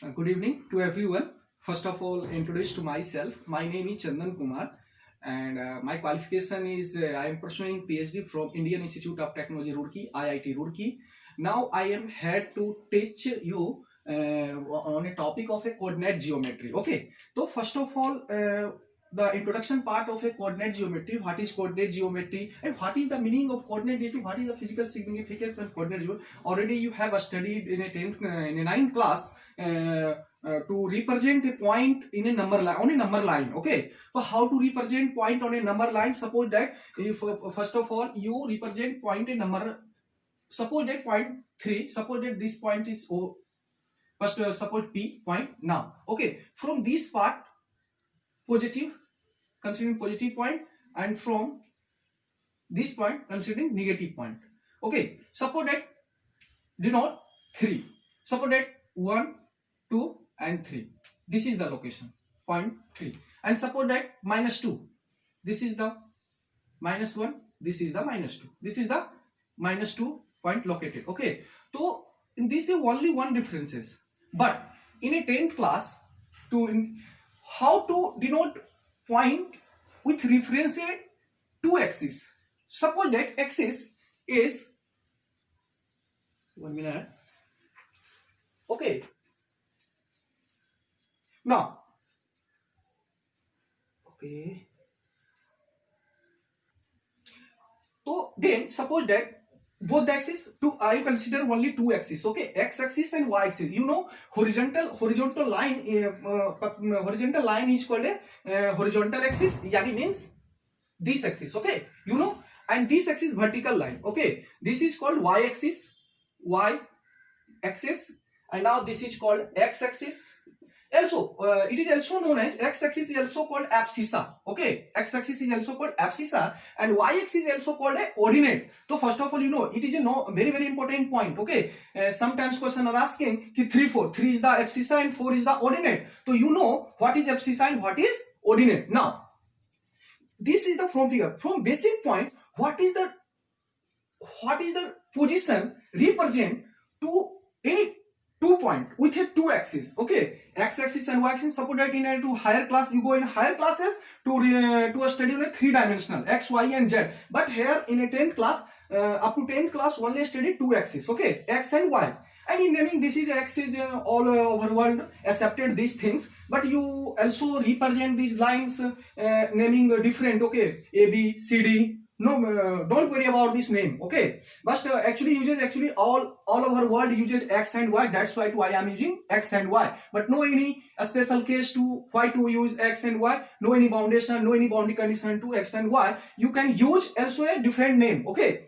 Uh, good evening to everyone. First of all, introduce to myself. My name is Chandan Kumar and uh, my qualification is uh, I am pursuing PhD from Indian Institute of Technology Roorkee, IIT Roorkee. Now I am here to teach you uh, on a topic of a coordinate geometry. Okay, so first of all, uh, the introduction part of a coordinate geometry what is coordinate geometry and what is the meaning of coordinate geometry what is the physical significance of coordinate geometry already you have studied in a 10th uh, in a 9th class uh, uh, to represent a point in a number line on a number line okay so how to represent point on a number line suppose that if uh, first of all you represent point in number suppose that point 3 suppose that this point is o first uh, suppose p point now okay from this part positive considering positive point and from this point considering negative point okay suppose that denote 3 suppose that 1 2 and 3 this is the location point 3 and suppose that minus 2 this is the minus 1 this is the minus 2 this is the minus 2 point located okay so in this there only one differences. but in a 10th class to in, how to denote point with reference to two axis suppose that axis is one minute okay Now, okay. So then suppose that both the axis two i consider only two axis okay x axis and y axis you know horizontal horizontal line uh, uh, horizontal line is called a uh, horizontal axis yani means this axis okay you know and this axis vertical line okay this is called y axis y axis and now this is called x axis Also, uh, it is also known as x-axis is also called abscissa. Okay, x-axis is also called abscissa, and y-axis is also called a ordinate. So first of all, you know it is a no very very important point. Okay, uh, sometimes question are asking ki three four three is the abscissa and four is the ordinate. So you know what is abscissa and what is ordinate. Now, this is the from figure from basic point. What is the what is the position represent to any two point with a two axis okay x axis and y axis suppose that in a to higher class you go in higher classes to uh, to a study in a three dimensional x y and z but here in a 10th class uh, up to 10th class only study two axes okay x and y and in naming this is x is uh, all uh, over world accepted these things but you also represent these lines uh, naming uh, different okay a b c d no uh, don't worry about this name okay but uh, actually uses actually all all over world uses x and y that's why too i am using x and y but no any special case to why to use x and y no any boundation no any boundary condition to x and y you can use also a different name okay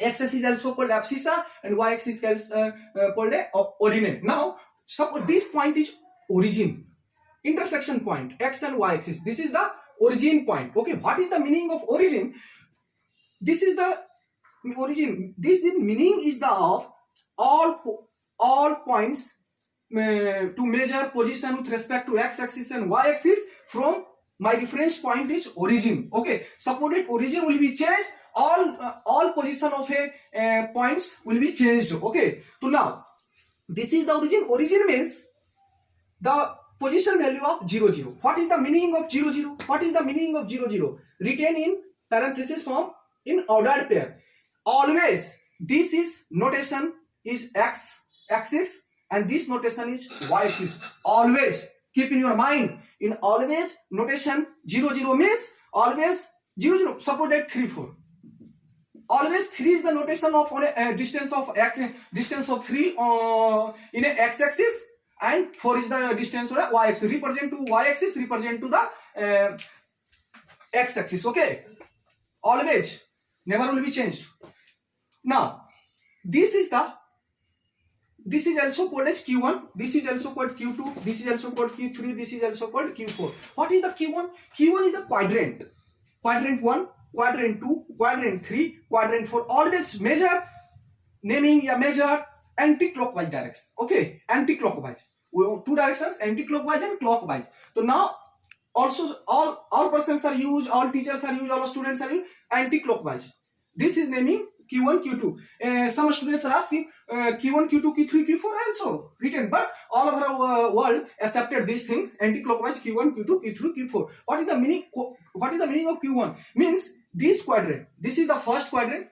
x-axis is also called abscissa and y-axis is uh, uh, called a ordinate now suppose this point is origin intersection point x and y axis this is the origin point okay what is the meaning of origin this is the origin this the meaning is the of all all points uh, to measure position with respect to x-axis and y-axis from my reference point is origin okay supported origin will be changed all uh, all position of a uh, points will be changed okay so now this is the origin origin means the position value of 0 0 what is the meaning of 0 0 what is the meaning of 0 0 written in parenthesis from in ordered pair always this is notation is x axis and this notation is y axis always keep in your mind in always notation 0 0 means always 0 0 suppose that 3 4 always 3 is the notation of on a, uh, distance of x distance of 3 uh, in a x axis and 4 is the distance of a y axis represent to y axis represent to the uh, x axis okay always never will be changed now this is the this is also called as q1 this is also called q2 this is also called q3 this is also called q4 what is the q1 q1 is the quadrant quadrant 1 quadrant 2 quadrant 3 quadrant 4 always measure naming a measure anti-clockwise direction okay anti-clockwise two directions anti-clockwise and clockwise so now also all all persons are used all teachers are used all students are used anti-clockwise this is naming Q1, Q2. Uh, some students are asking uh, Q1, Q2, Q3, Q4 also written, but all over the world accepted these things anti-clockwise Q1, Q2, Q3, Q4. What is the meaning? What is the meaning of Q1? Means this quadrant. This is the first quadrant.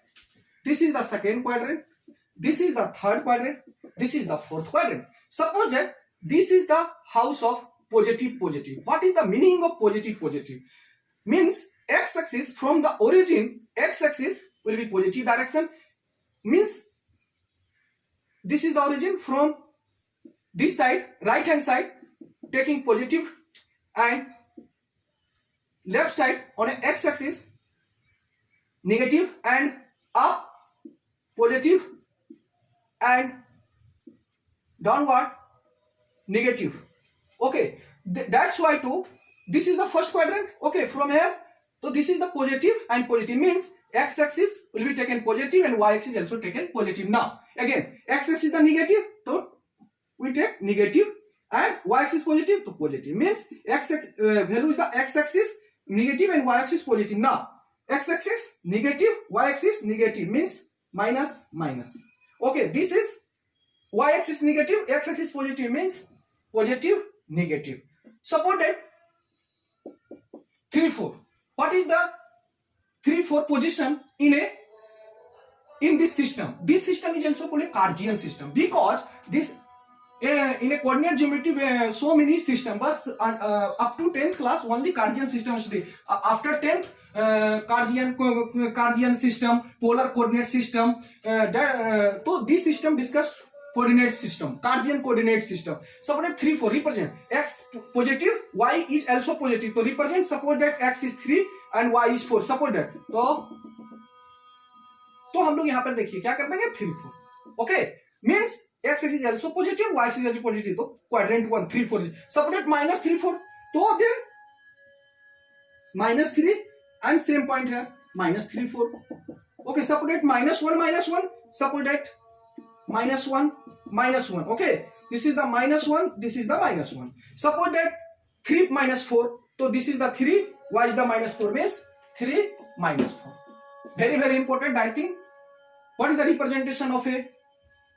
This is the second quadrant. This is the third quadrant. This is the fourth quadrant. Suppose that this is the house of positive positive. What is the meaning of positive positive? Means x-axis from the origin, x-axis will be positive direction means this is the origin from this side right hand side taking positive and left side on an x-axis negative and up positive and downward negative okay Th that's why too this is the first quadrant okay from here so this is the positive and positive means x-axis will be taken positive and y-axis also taken positive now again x-axis is the negative so we take negative and y-axis positive so positive means x uh, value is the x-axis negative and y-axis positive now x-axis negative y-axis negative means minus minus okay this is y-axis negative x-axis positive means positive negative suppose that 3 4 what is the three four position in a in this system this system is also called a cartesian system because this uh, in a coordinate geometry uh, so many system but uh, uh, up to 10th class only cartesian system study uh, after 10th uh, cartesian cartesian system polar coordinate system uh, that uh, so this system discussed system Cartesian coordinate system सब ने 3, 4 represent x positive y is also positive तो represent suppose that x is 3 and y is 4. Suppose that तो तो हम लोग यहां पर देखिए क्या कर देंगे three four okay means X is also positive Y is also positive तो quadrant one three four supported minus three four तो then minus three and same point है minus three four okay supported minus one minus one that minus 1 minus 1 okay this is the minus 1 this is the minus 1 suppose that 3 minus 4 so this is the 3 why is the minus 4 means 3 minus 4 very very important i think what is the representation of a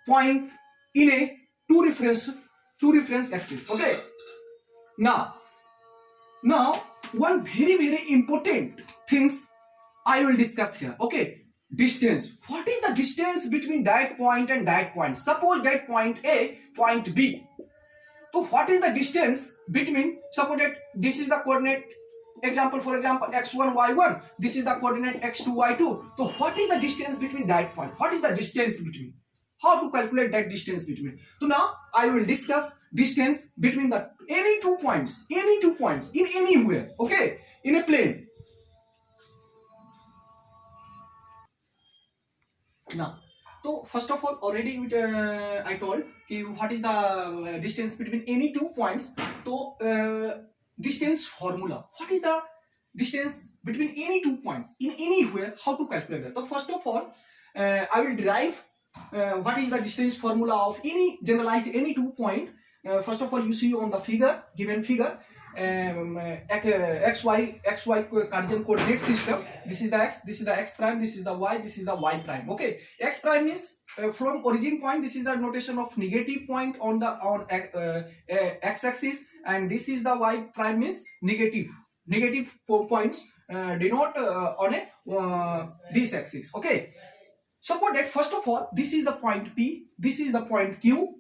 point in a two reference two reference axis okay now now one very very important things i will discuss here okay distance what is the distance between that point and that point suppose that point a point b so what is the distance between suppose that this is the coordinate example for example x1 y1 this is the coordinate x2 y2 so what is the distance between that point what is the distance between how to calculate that distance between so now i will discuss distance between the any two points any two points in anywhere okay in a plane ना तो first of all already I told कि what is the distance between any two points तो distance formula what is the distance between any two points in any way how to calculate तो first of all I will drive what is the distance formula of any generalised any two point first of all you see on the figure given figure xy xy coordinate system this is the x this is the x prime this is the y this is the y prime okay x prime is uh, from origin point this is the notation of negative point on the on uh, x-axis and this is the y prime is Negative points uh, denote on a this axis okay suppose that first of all this is the point p this is the point q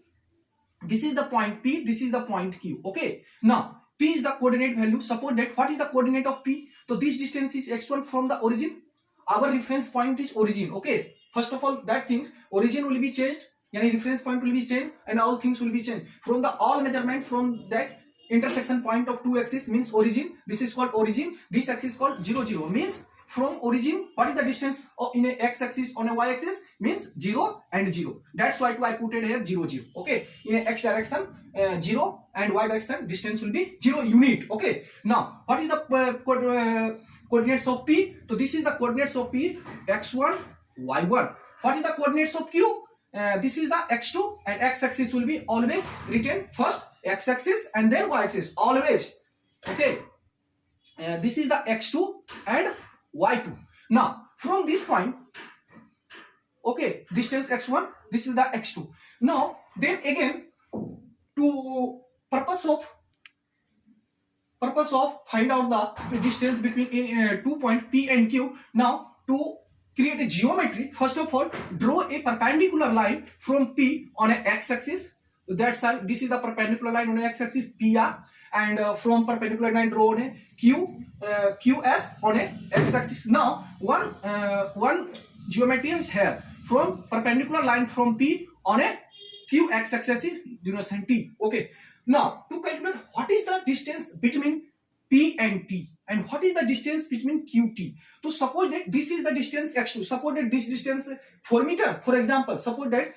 this is the point p this is the point q okay now P is the coordinate value. Suppose that what is the coordinate of P? So this distance is x1 from the origin. Our reference point is origin. Okay. First of all, that things origin will be changed. Yani reference point will be changed and all things will be changed. From the all measurement from that intersection point of two axis means origin. This is called origin. This axis called 0, 0 means from origin what is the distance in a x-axis on a y-axis means 0 and 0 that's why I put it here 0 0 okay in a x direction uh, 0 and y direction distance will be 0 unit okay now what is the uh, co uh, coordinates of p so this is the coordinates of p x1 y1 what is the coordinates of q uh, this is the x2 and x-axis will be always written first x-axis and then y-axis always okay uh, this is the x2 and y2 now from this point okay distance x1 this is the x2 now then again to purpose of purpose of find out the distance between in, uh, eh, eh, two point p and q now to create a geometry first of all draw a perpendicular line from p on a x axis that side this is the perpendicular line on x axis pr and uh, from perpendicular line drawn a Q, uh, QS on a x-axis. Now, one, uh, one geometry is here from perpendicular line from P on a QX axis is duration T. Okay. Now, to calculate what is the distance between P and T. and what is the distance between qt so suppose that this is the distance x2 suppose that this distance 4 meter for example suppose that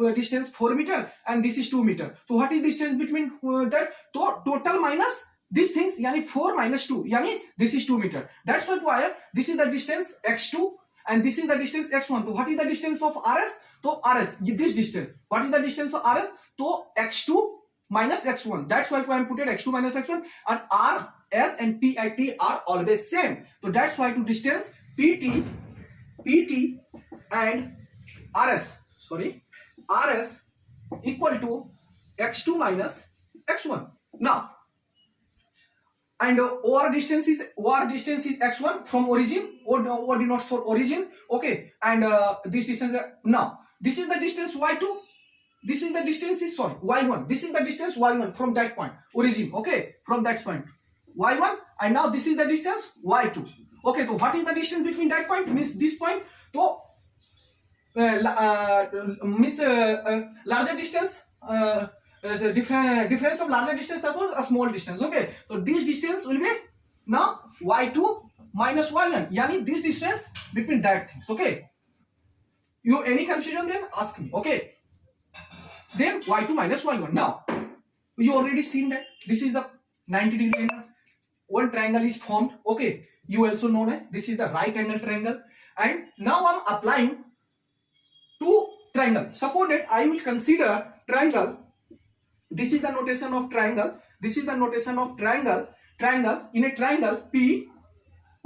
uh, distance 4 meter and this is 2 meter so what is distance between uh, that so total minus these things yani 4 minus 2 yani this is 2 meter that's why why this is the distance x2 and this is the distance x1 so what is the distance of rs so rs this distance what is the distance of rs so x2 minus x1 that's why i am putting x2 minus x1 and r S and PIT are always same. So that's why to distance PT, PT and RS, sorry, RS equal to x2 minus x1. Now, and uh, OR distance is OR distance is x1 from origin or, or denotes for origin. Okay, and uh, this distance uh, now this is the distance y2 this is the distance is sorry y1 this is the distance y1 from that point origin okay from that point y1 and now this is the distance y2 okay so what is the distance between that point means this point so uh, uh, means uh, uh larger distance uh, uh, different difference of larger distance suppose a small distance okay so this distance will be now y2 minus y1 yani this distance between that things okay you any confusion then ask me okay then y2 minus y1 now you already seen that this is the 90 degree angle one triangle is formed okay you also know that this is the right angle triangle and now i'm applying two triangle suppose that i will consider triangle this is the notation of triangle this is the notation of triangle triangle in a triangle p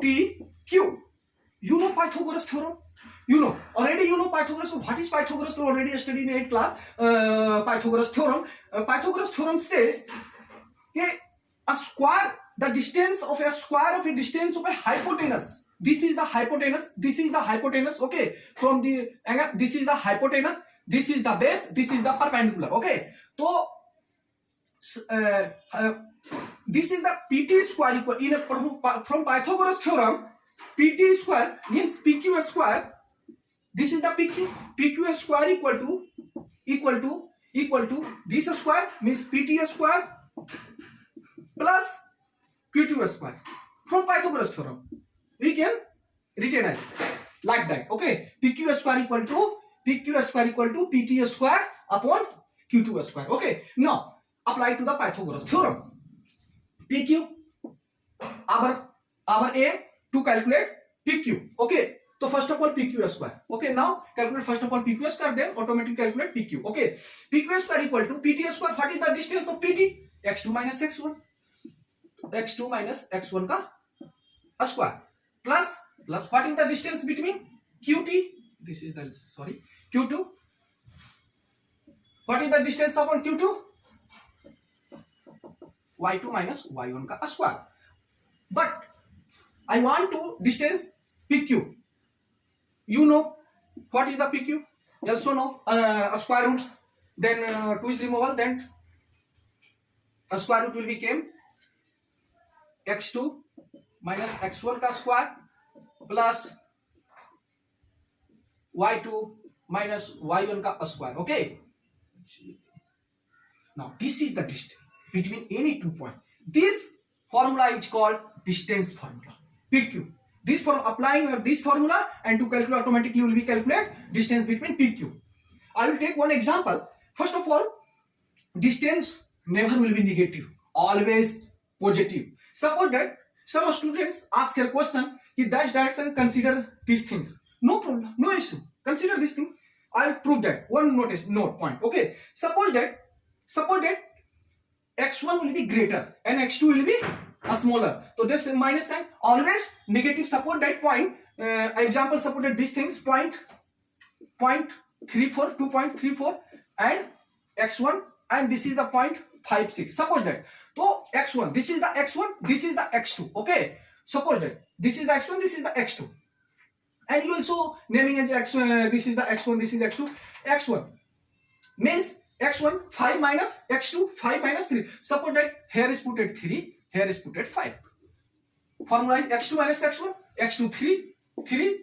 t q you know pythagoras theorem you know already you know pythagoras what is pythagoras theorem already studied in 8th class uh, pythagoras theorem uh, pythagoras theorem says that a square the distance of a square of a distance of a hypotenuse this is the hypotenuse this is the hypotenuse okay from the angle this is the hypotenuse this is the base this is the perpendicular okay so uh, uh, this is the pt square equal in a from pythagoras theorem pt square means pq square this is the pq pq square equal to equal to equal to this square means pt square plus q to square from pythagoras theorem we can written as like that okay pq square equal to pq square equal to pt square upon q2 square okay now apply to the pythagoras theorem pq our our aim to calculate pq okay तो first of all PQ square okay now calculate first of all PQ square then automatic calculate PQ okay PQ square equal to PT square what is the distance of PT x2 x1 X two minus X one का square plus plus what is the distance between Q T this is the sorry Q two what is the distance upon Q two Y two minus Y one का square but I want to distance P Q you know what is the pq you also know uh, square roots then uh, two is removal then a square root will x2 minus x1 का square plus y2 minus y1 का square. Okay, now this is the distance between any two point. This formula is called distance formula. PQ. This from applying this formula and to calculate automatically will be calculate distance between PQ. I will take one example. First of all, distance never will be negative, always positive. Suppose that some students ask a question, in dash direction consider these things. No problem, no issue. Consider this thing. i have proved that. One notice, note point. Okay. Suppose that, suppose that x1 will be greater and x2 will be uh, smaller. So this minus sign always negative support that point. Uh, example supported these things point point three four two point three four and x1 and this is the point five six. Suppose that. So x1, this is the x1, this is the x2. Okay. Suppose that this is the x1, this is the x2. And you also naming as x1, uh, this is the x1, this is x2. x1 means x1 5 minus x2 5 minus 3. Suppose that here is put at 3, here is put at 5. Formula is x2 minus x1, x2 3, 3,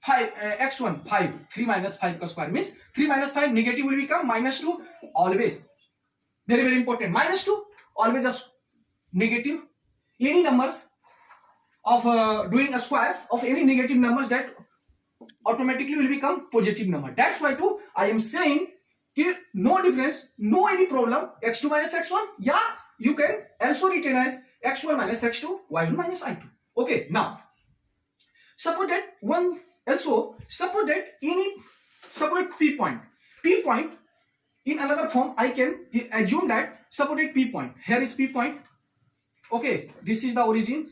5, uh, x1 5, 3 minus 5 ka square means 3 minus 5 negative will become minus 2 always. Very, very important. Minus 2 always a negative any numbers of uh, doing a squares of any negative numbers that automatically will become positive number that's why too i am saying कि no difference no any problem x2 minus x1 Yeah, you can also retain as x1 minus x2 y1 minus i2 okay now suppose that one also suppose that any suppose p point p point in another form i can assume that suppose at P point. Here is P point. Okay, this is the origin.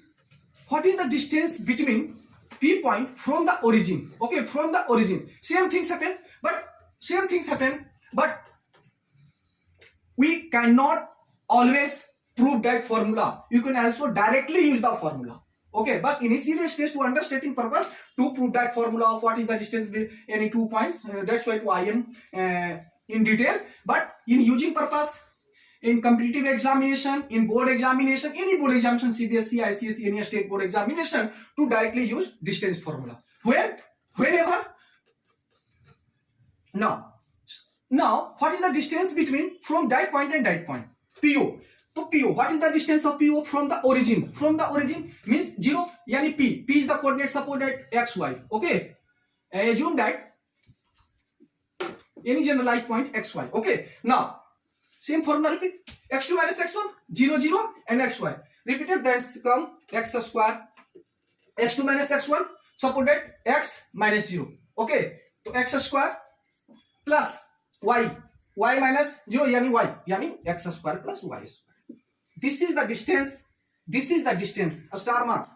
What is the distance between P point from the origin? Okay, from the origin. Same things happen, but same things happen, but we cannot always prove that formula. You can also directly use the formula. Okay, but in initially stage to understating purpose to prove that formula of what is the distance between any two points. Uh, that's why to I am uh, in detail. But in using purpose, in competitive examination, in board examination, any board examination, CBSE, ICSE, any state board examination to directly use distance formula. Where? Whenever. Now, now what is the distance between from that point and that point? PO. तो PO, what is the distance of PO from the origin? From the origin means zero, यानी P. P is the coordinate support at x, y. Okay. Assume that any generalized point x, y. Okay. Now same formula repeat x2 minus x1 0 0 and xy repeated then come x square x2 minus x1 supported x minus 0 okay तो x square plus y y minus 0 यानी y यानी x square plus y square this is the distance this is the distance a star mark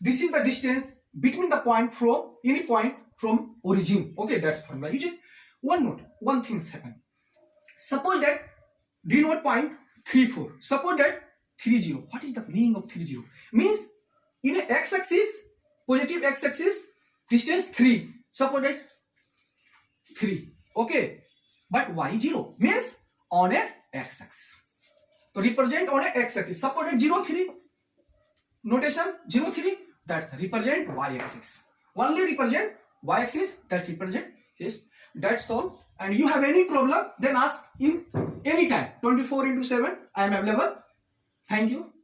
this is the distance between the point from any point from origin okay that's formula you just one note one thing's happened suppose that denote point 34 suppose that 30 what is the meaning of 30 means in a x-axis positive x-axis distance 3 suppose that 3 okay but y y0 means on a x-axis so represent on a x-axis suppose that 0 3 notation 0 3 that's represent y-axis only represent y-axis that represent is that's all and you have any problem then ask in any time 24 into 7 i am available thank you